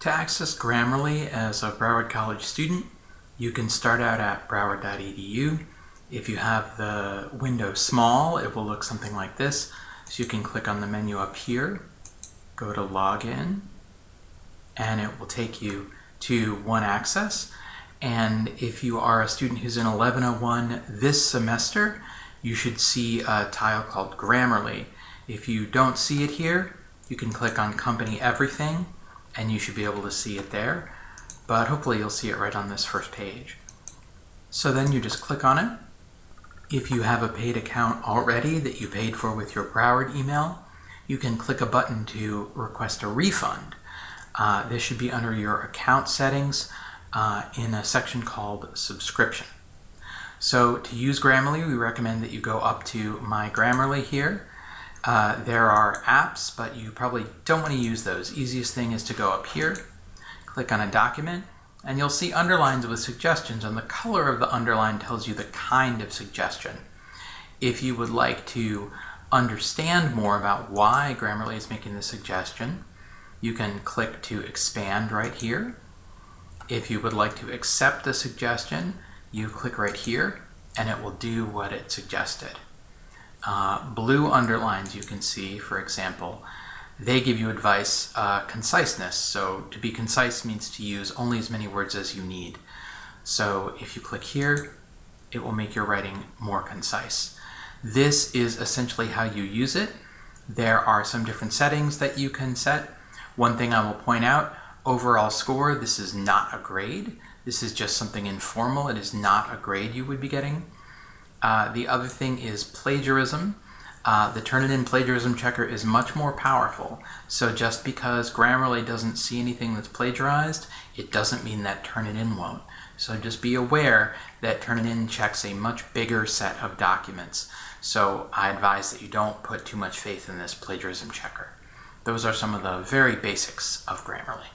To access Grammarly as a Broward College student, you can start out at broward.edu. If you have the window small, it will look something like this. So you can click on the menu up here, go to Login, and it will take you to One Access. And if you are a student who's in 1101 this semester, you should see a tile called Grammarly. If you don't see it here, you can click on Company Everything and you should be able to see it there. But hopefully you'll see it right on this first page. So then you just click on it. If you have a paid account already that you paid for with your Broward email, you can click a button to request a refund. Uh, this should be under your account settings uh, in a section called subscription. So to use Grammarly, we recommend that you go up to My Grammarly here. Uh, there are apps, but you probably don't want to use those. Easiest thing is to go up here, click on a document, and you'll see underlines with suggestions, and the color of the underline tells you the kind of suggestion. If you would like to understand more about why Grammarly is making the suggestion, you can click to expand right here. If you would like to accept the suggestion, you click right here and it will do what it suggested. Uh, blue underlines you can see, for example, they give you advice, uh, conciseness. So to be concise means to use only as many words as you need. So if you click here, it will make your writing more concise. This is essentially how you use it. There are some different settings that you can set. One thing I will point out, overall score, this is not a grade. This is just something informal. It is not a grade you would be getting. Uh, the other thing is plagiarism. Uh, the Turnitin plagiarism checker is much more powerful. So just because Grammarly doesn't see anything that's plagiarized, it doesn't mean that Turnitin won't. So just be aware that Turnitin checks a much bigger set of documents. So I advise that you don't put too much faith in this plagiarism checker. Those are some of the very basics of Grammarly.